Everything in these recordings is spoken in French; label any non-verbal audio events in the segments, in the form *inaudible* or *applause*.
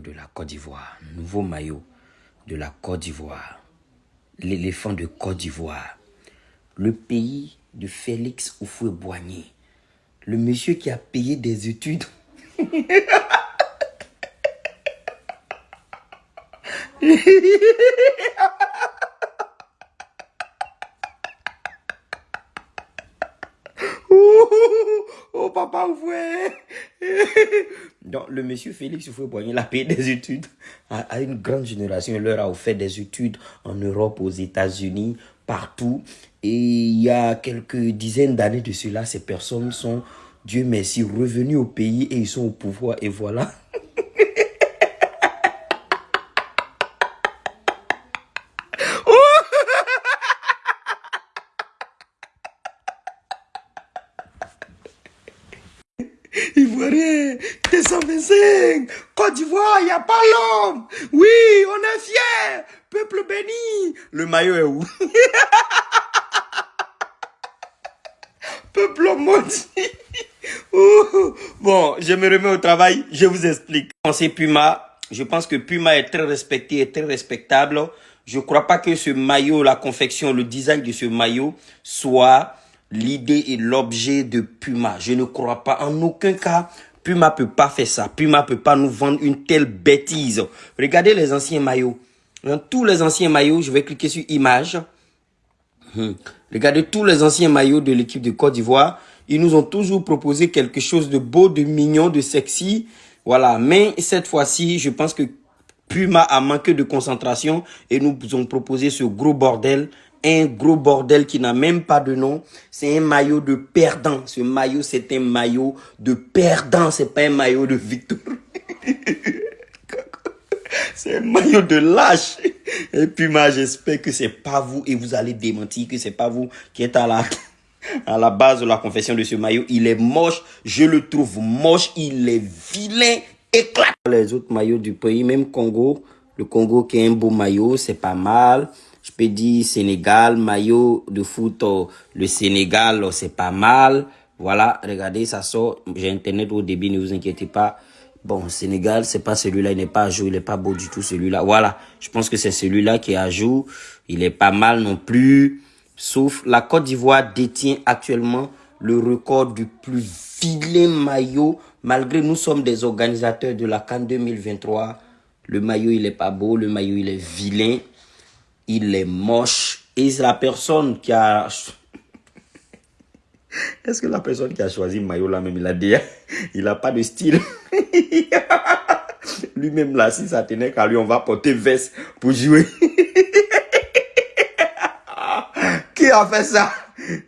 de la Côte d'Ivoire, nouveau maillot de la Côte d'Ivoire, l'éléphant de Côte d'Ivoire, le pays de Félix Oufoué-Boigny, le monsieur qui a payé des études. *laughs* *laughs* Donc, le monsieur Félix Oufoué-Boigny, il a payé des études à, une grande génération. Il leur a offert des études en Europe, aux États-Unis, partout. Et il y a quelques dizaines d'années de cela, ces personnes sont, Dieu merci, revenues au pays et ils sont au pouvoir. Et voilà. Ivoirien, T125, Côte d'Ivoire, il n'y a pas l'homme. Oui, on est fiers. Peuple béni. Le maillot est où? *laughs* Peuple maudit. bon, je me remets au travail, je vous explique. C'est Puma. Je pense que Puma est très respecté et très respectable. Je ne crois pas que ce maillot, la confection, le design de ce maillot soit l'idée et l'objet de Puma. Je ne crois pas en aucun cas. Puma peut pas faire ça. Puma peut pas nous vendre une telle bêtise. Regardez les anciens maillots. Dans tous les anciens maillots, je vais cliquer sur image. Hmm. Regardez tous les anciens maillots de l'équipe de Côte d'Ivoire. Ils nous ont toujours proposé quelque chose de beau, de mignon, de sexy. Voilà. Mais cette fois-ci, je pense que Puma a manqué de concentration et nous ont proposé ce gros bordel un gros bordel qui n'a même pas de nom. C'est un maillot de perdant. Ce maillot, c'est un maillot de perdant. C'est pas un maillot de victoire. *laughs* c'est un maillot de lâche. Et puis, moi, j'espère que c'est pas vous et vous allez démentir que c'est pas vous qui êtes à la, à la base de la confession de ce maillot. Il est moche. Je le trouve moche. Il est vilain. Éclate. Les autres maillots du pays, même Congo. Le Congo qui est un beau maillot, c'est pas mal. Je peux dire Sénégal, maillot de foot, oh, le Sénégal, oh, c'est pas mal. Voilà, regardez, ça sort. J'ai Internet au début, ne vous inquiétez pas. Bon, Sénégal, c'est pas celui-là, il n'est pas à jour, il n'est pas beau du tout celui-là. Voilà, je pense que c'est celui-là qui est à jour. Il est pas mal non plus. Sauf la Côte d'Ivoire détient actuellement le record du plus vilain maillot. Malgré nous sommes des organisateurs de la Cannes 2023. Le maillot, il est pas beau, le maillot, il est vilain il est moche. Et c'est la personne qui a... Est-ce que la personne qui a choisi maillot là même, il a dit, il n'a pas de style? *laughs* Lui-même là, si ça tenait qu'à lui, on va porter veste pour jouer. *laughs* qui a fait ça?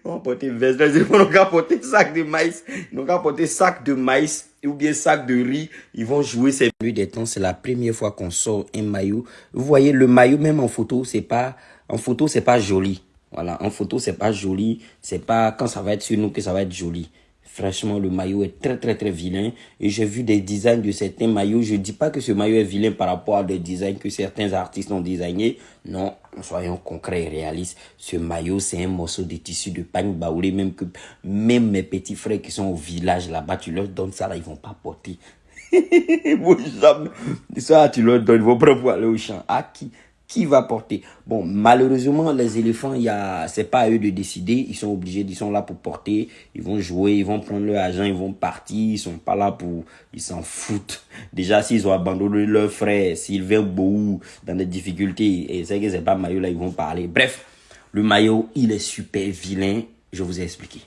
On va porter veste. On va porter sac de maïs. On va porter sac de maïs ou bien sac de riz, ils vont jouer ces nuits des temps. C'est la première fois qu'on sort un maillot. Vous voyez, le maillot, même en photo, c'est pas, en photo, c'est pas joli. Voilà, en photo, c'est pas joli. C'est pas quand ça va être sur nous que ça va être joli. Franchement, le maillot est très, très, très vilain. Et j'ai vu des designs de certains maillots. Je dis pas que ce maillot est vilain par rapport à des designs que certains artistes ont designés. Non, soyons concrets et réalistes. Ce maillot, c'est un morceau de tissu de pagne baoulé. Même que, même mes petits frères qui sont au village là-bas, tu leur donnes ça là, ils vont pas porter. *laughs* ça, tu leur donnes, ils vont pas aller au champ. À qui? Qui va porter Bon, malheureusement, les éléphants, il y c'est pas à eux de décider. Ils sont obligés, ils sont là pour porter. Ils vont jouer, ils vont prendre leur argent, ils vont partir. Ils sont pas là pour, ils s'en foutent. Déjà, s'ils ont abandonné leur frère, Sylvain Bou, dans des difficultés, et c'est que c'est pas maillot là, ils vont parler. Bref, le maillot, il est super vilain. Je vous ai expliqué.